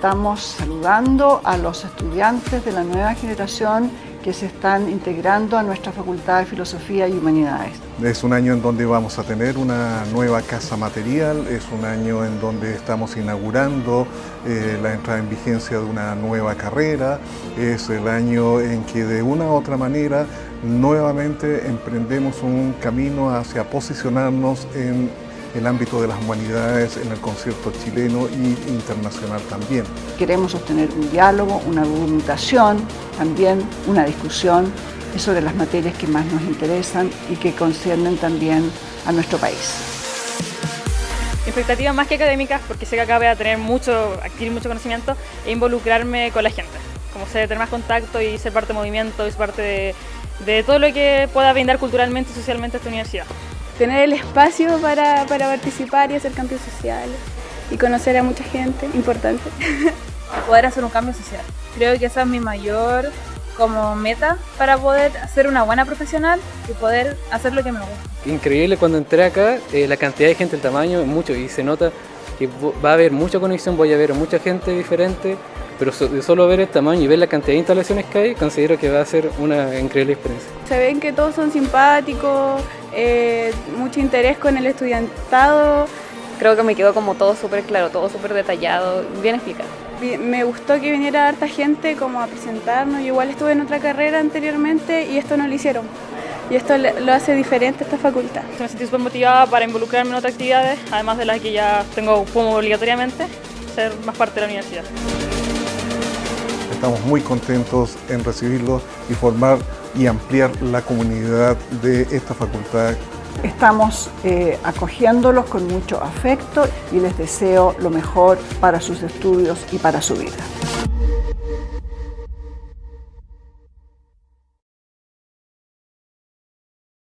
Estamos saludando a los estudiantes de la nueva generación que se están integrando a nuestra Facultad de Filosofía y Humanidades. Es un año en donde vamos a tener una nueva casa material, es un año en donde estamos inaugurando eh, la entrada en vigencia de una nueva carrera, es el año en que de una u otra manera nuevamente emprendemos un camino hacia posicionarnos en el ámbito de las humanidades en el concierto chileno y internacional también. Queremos sostener un diálogo, una argumentación, también una discusión sobre las materias que más nos interesan y que conciernen también a nuestro país. Expectativas más que académicas, porque sé que acá voy a tener mucho, adquirir mucho conocimiento e involucrarme con la gente. Como sé, tener más contacto y ser parte del movimiento y ser parte de, de todo lo que pueda brindar culturalmente y socialmente esta universidad tener el espacio para, participar y hacer cambios sociales y conocer a mucha gente, importante. poder hacer un cambio social. Creo que esa es mi mayor como meta para poder ser una buena profesional y poder hacer lo que me gusta. Increíble cuando entré acá, eh, la cantidad de gente, el tamaño, mucho, y se nota que va a haber mucha conexión, voy a ver a mucha gente diferente, pero de solo ver el tamaño y ver la cantidad de instalaciones que hay, considero que va a ser una increíble experiencia. Se ven que todos son simpáticos, eh, mucho interés con el estudiantado. Creo que me quedó como todo súper claro, todo súper detallado, bien explicado. Me gustó que viniera harta gente como a presentarnos, yo igual estuve en otra carrera anteriormente y esto no lo hicieron. Y esto lo hace diferente a esta facultad. Me sentí súper motivada para involucrarme en otras actividades, además de las que ya tengo como obligatoriamente, ser más parte de la universidad. Estamos muy contentos en recibirlos y formar y ampliar la comunidad de esta facultad. Estamos eh, acogiéndolos con mucho afecto y les deseo lo mejor para sus estudios y para su vida.